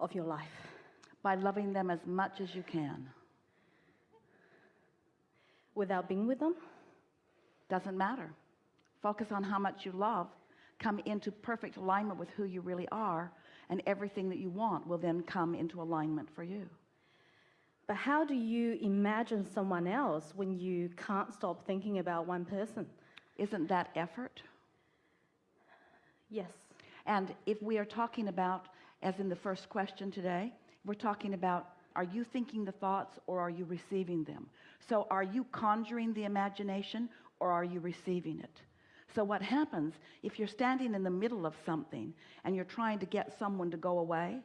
of your life? By loving them as much as you can. Without being with them? Doesn't matter. Focus on how much you love. Come into perfect alignment with who you really are and everything that you want will then come into alignment for you. But how do you imagine someone else when you can't stop thinking about one person? Isn't that effort? Yes. And if we are talking about, as in the first question today, we're talking about are you thinking the thoughts or are you receiving them? So are you conjuring the imagination or are you receiving it? So what happens if you're standing in the middle of something and you're trying to get someone to go away?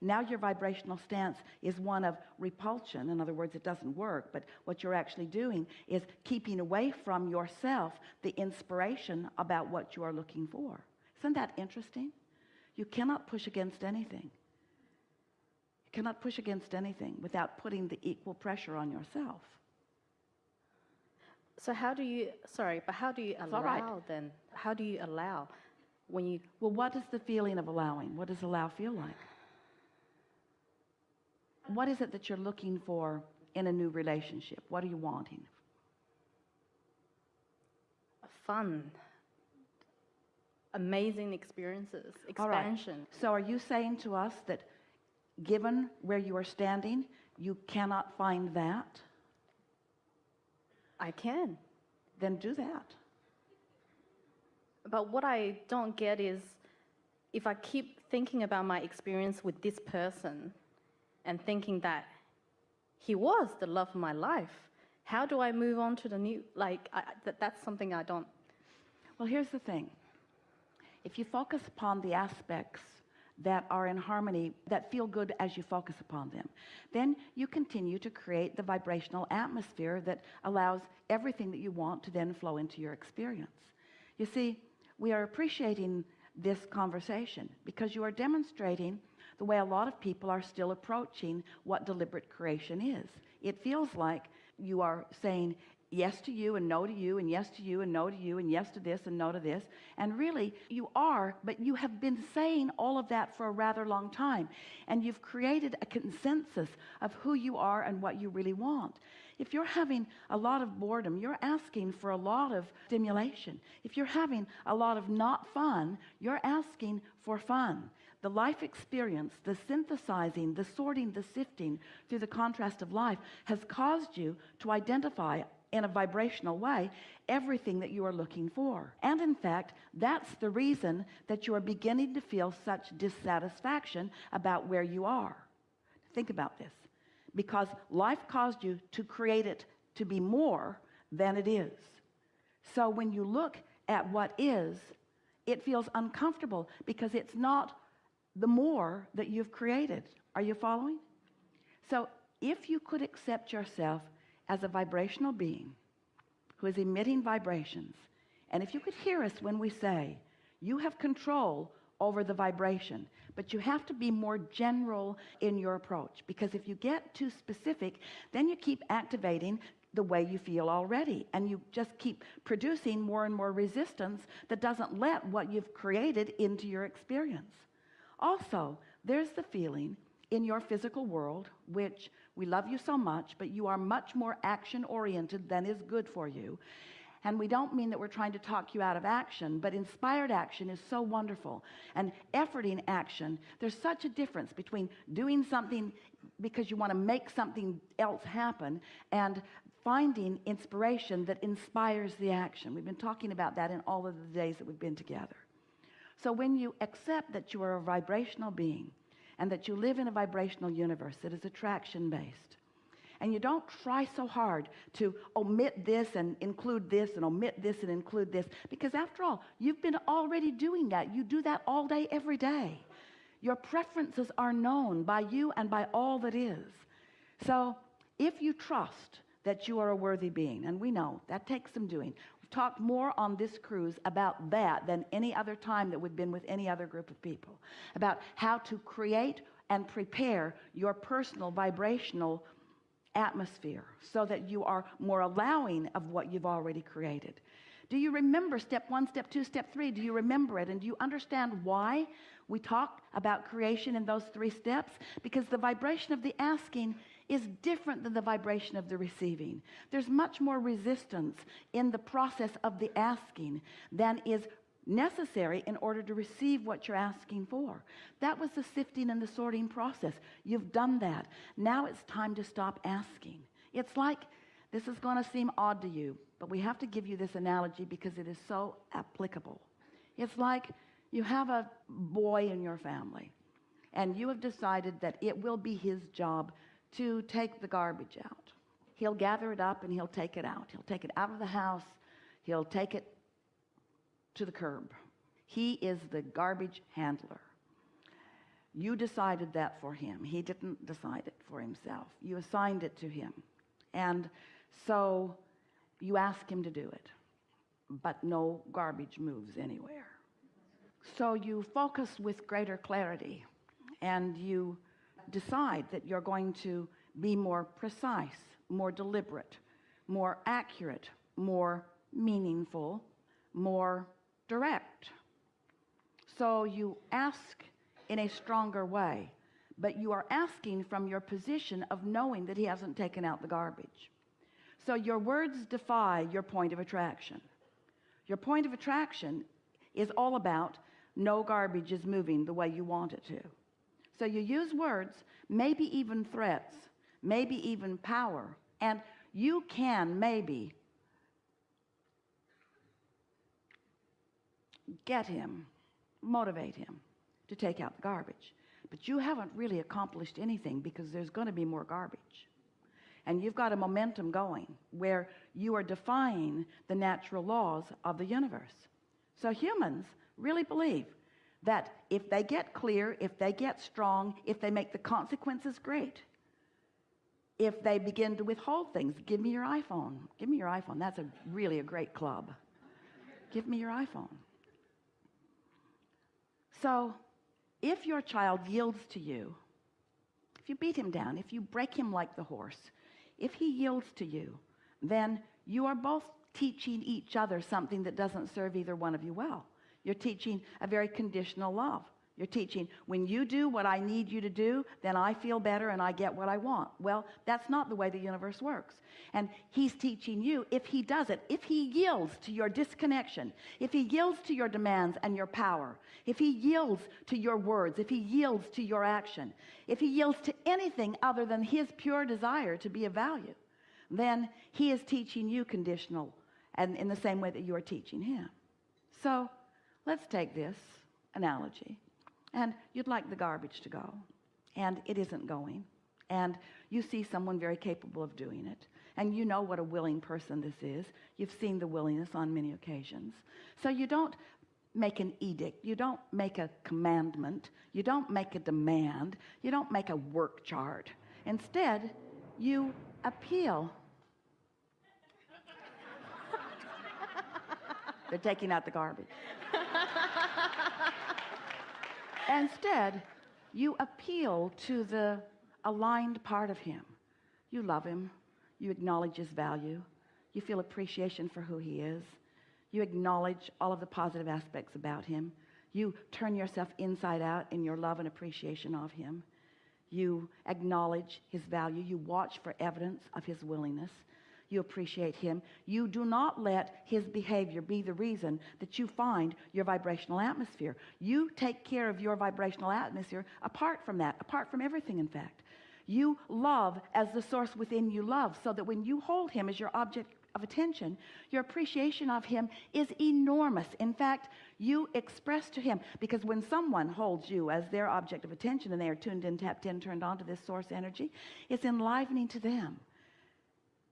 Now your vibrational stance is one of repulsion. In other words, it doesn't work. But what you're actually doing is keeping away from yourself the inspiration about what you are looking for. Isn't that interesting? You cannot push against anything. You cannot push against anything without putting the equal pressure on yourself. So how do you, sorry, but how do you allow right. then? How do you allow when you? Well, what is the feeling of allowing? What does allow feel like? What is it that you're looking for in a new relationship? What are you wanting? Fun. Amazing experiences, expansion. So are you saying to us that given where you are standing, you cannot find that? I can. Then do that. But what I don't get is if I keep thinking about my experience with this person and thinking that he was the love of my life, how do I move on to the new, like, I, that, that's something I don't. Well, here's the thing. If you focus upon the aspects that are in harmony that feel good as you focus upon them then you continue to create the vibrational atmosphere that allows everything that you want to then flow into your experience. You see we are appreciating this conversation because you are demonstrating the way a lot of people are still approaching what deliberate creation is. It feels like you are saying yes to you and no to you and yes to you and no to you and yes to this and no to this. And really you are but you have been saying all of that for a rather long time. And you've created a consensus of who you are and what you really want. If you're having a lot of boredom you're asking for a lot of stimulation. If you're having a lot of not fun you're asking for fun. The life experience the synthesizing the sorting the sifting through the contrast of life has caused you to identify in a vibrational way everything that you are looking for. And in fact that's the reason that you are beginning to feel such dissatisfaction about where you are. Think about this. Because life caused you to create it to be more than it is. So when you look at what is it feels uncomfortable because it's not the more that you've created. Are you following? So if you could accept yourself as a vibrational being who is emitting vibrations. And if you could hear us when we say you have control over the vibration but you have to be more general in your approach because if you get too specific then you keep activating the way you feel already and you just keep producing more and more resistance that doesn't let what you've created into your experience. Also there's the feeling in your physical world which we love you so much but you are much more action oriented than is good for you. And we don't mean that we're trying to talk you out of action but inspired action is so wonderful. And efforting action there's such a difference between doing something because you want to make something else happen and finding inspiration that inspires the action. We've been talking about that in all of the days that we've been together. So when you accept that you are a vibrational being and that you live in a vibrational universe that is attraction based and you don't try so hard to omit this and include this and omit this and include this because after all you've been already doing that. You do that all day every day. Your preferences are known by you and by all that is. So if you trust that you are a worthy being and we know that takes some doing talked more on this cruise about that than any other time that we've been with any other group of people about how to create and prepare your personal vibrational atmosphere so that you are more allowing of what you've already created Do you remember step one, step two, step three? Do you remember it? And do you understand why we talk about creation in those three steps? Because the vibration of the asking is different than the vibration of the receiving. There's much more resistance in the process of the asking than is necessary in order to receive what you're asking for. That was the sifting and the sorting process. You've done that. Now it's time to stop asking. It's like this is going to seem odd to you, but we have to give you this analogy because it is so applicable. It's like you have a boy in your family, and you have decided that it will be his job to take the garbage out. He'll gather it up and he'll take it out. He'll take it out of the house. He'll take it to the curb. He is the garbage handler. You decided that for him. He didn't decide it for himself. You assigned it to him. And so you ask him to do it, but no garbage moves anywhere. So you focus with greater clarity and you decide that you're going to be more precise, more deliberate, more accurate, more meaningful, more direct. So you ask in a stronger way, but you are asking from your position of knowing that he hasn't taken out the garbage. So your words defy your point of attraction. Your point of attraction is all about no garbage is moving the way you want it to. So you use words, maybe even threats, maybe even power, and you can maybe get him, motivate him to take out the garbage. But you haven't really accomplished anything because there's going to be more garbage. And you've got a momentum going where you are defying the natural laws of the universe. So humans really believe that if they get clear, if they get strong, if they make the consequences great, if they begin to withhold things, give me your iPhone. Give me your iPhone. That's a really a great club. Give me your iPhone. So if your child yields to you, if you beat him down, if you break him like the horse, if he yields to you, then you are both teaching each other something that doesn't serve either one of you well. You're teaching a very conditional love. You're teaching, when you do what I need you to do, then I feel better and I get what I want. Well, that's not the way the universe works. And he's teaching you, if he does it, if he yields to your disconnection, if he yields to your demands and your power, if he yields to your words, if he yields to your action, if he yields to anything other than his pure desire to be of value, then he is teaching you conditional and in the same way that you are teaching him. So let's take this analogy. And you'd like the garbage to go. And it isn't going. And you see someone very capable of doing it. And you know what a willing person this is. You've seen the willingness on many occasions. So you don't make an edict. You don't make a commandment. You don't make a demand. You don't make a work chart. Instead you appeal. They're taking out the garbage Instead, you appeal to the aligned part of him. You love him. You acknowledge his value. You feel appreciation for who he is. You acknowledge all of the positive aspects about him. You turn yourself inside out in your love and appreciation of him. You acknowledge his value. You watch for evidence of his willingness you appreciate him. You do not let his behavior be the reason that you find your vibrational atmosphere. You take care of your vibrational atmosphere apart from that, apart from everything, in fact. You love as the source within you love, so that when you hold him as your object of attention, your appreciation of him is enormous. In fact, you express to him, because when someone holds you as their object of attention and they are tuned in, tapped in, turned on to this source energy, it's enlivening to them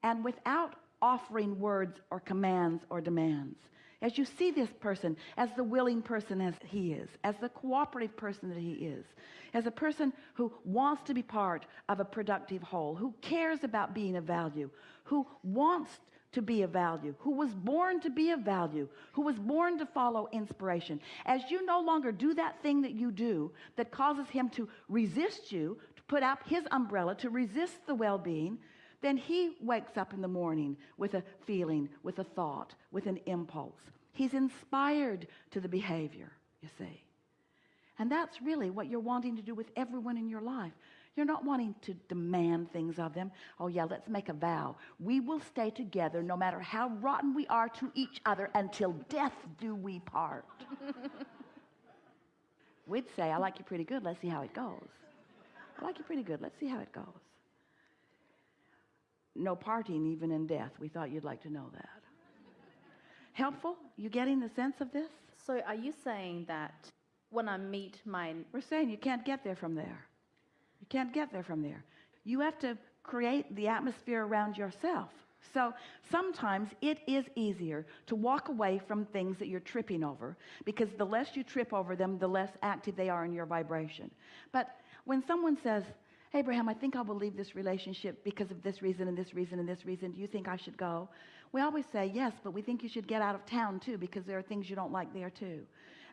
and without offering words or commands or demands. As you see this person as the willing person as he is, as the cooperative person that he is, as a person who wants to be part of a productive whole, who cares about being of value, who wants to be of value, who was born to be of value, who was born to follow inspiration. As you no longer do that thing that you do that causes him to resist you, to put out his umbrella, to resist the well-being, then he wakes up in the morning with a feeling, with a thought, with an impulse. He's inspired to the behavior, you see. And that's really what you're wanting to do with everyone in your life. You're not wanting to demand things of them. Oh, yeah, let's make a vow. We will stay together no matter how rotten we are to each other until death do we part. We'd say, I like you pretty good. Let's see how it goes. I like you pretty good. Let's see how it goes. No parting even in death. We thought you'd like to know that. Helpful? You getting the sense of this? So, are you saying that when I meet my We're saying you can't get there from there. You can't get there from there. You have to create the atmosphere around yourself. So sometimes it is easier to walk away from things that you're tripping over because the less you trip over them, the less active they are in your vibration. But when someone says, Abraham, I think I will leave this relationship because of this reason and this reason and this reason. Do you think I should go? We always say, yes, but we think you should get out of town too because there are things you don't like there too.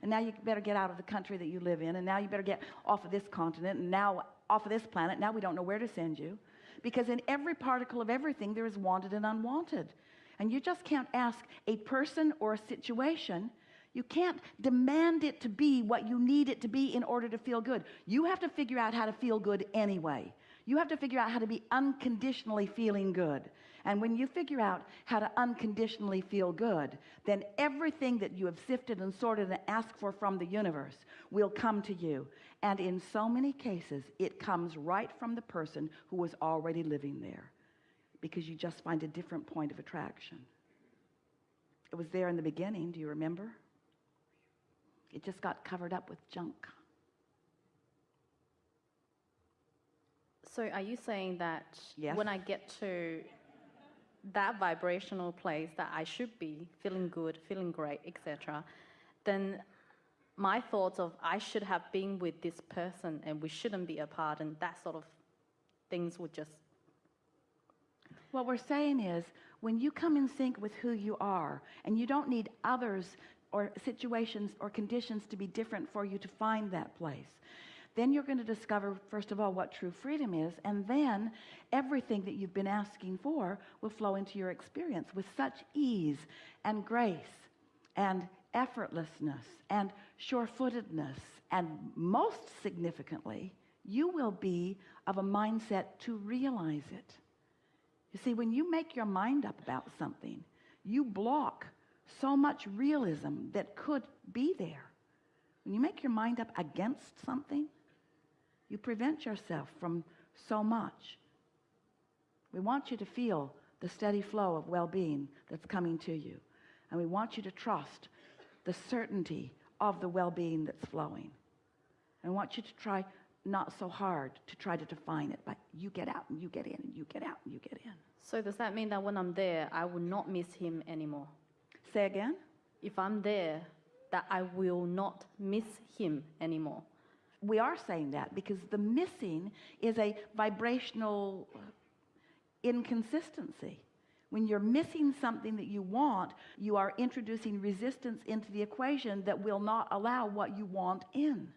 And now you better get out of the country that you live in. And now you better get off of this continent. And now off of this planet. Now we don't know where to send you. Because in every particle of everything, there is wanted and unwanted. And you just can't ask a person or a situation. You can't demand it to be what you need it to be in order to feel good. You have to figure out how to feel good anyway. You have to figure out how to be unconditionally feeling good. And when you figure out how to unconditionally feel good, then everything that you have sifted and sorted and asked for from the universe will come to you. And in so many cases, it comes right from the person who was already living there because you just find a different point of attraction. It was there in the beginning, do you remember? It just got covered up with junk. So, are you saying that Yes. when I get to that vibrational place that I should be feeling good, feeling great, etc., then my thoughts of I should have been with this person and we shouldn't be apart and that sort of things would just What we're saying is when you come in sync with who you are, and you don't need others or situations or conditions to be different for you to find that place, then you're going to discover, first of all, what true freedom is, and then everything that you've been asking for will flow into your experience with such ease and grace and effortlessness and sure footedness. And most significantly, you will be of a mindset to realize it. You see, when you make your mind up about something, you block so much realism that could be there. When you make your mind up against something, you prevent yourself from so much. We want you to feel the steady flow of well being that's coming to you. And we want you to trust the certainty of the well being that's flowing. And want you to try not so hard to try to define it, but you get out and you get in and you get out and you get in. So does that mean that when I'm there I will not miss him anymore? Say again? If I'm there that I will not miss him anymore. We are saying that because the missing is a vibrational inconsistency. When you're missing something that you want, you are introducing resistance into the equation that will not allow what you want in.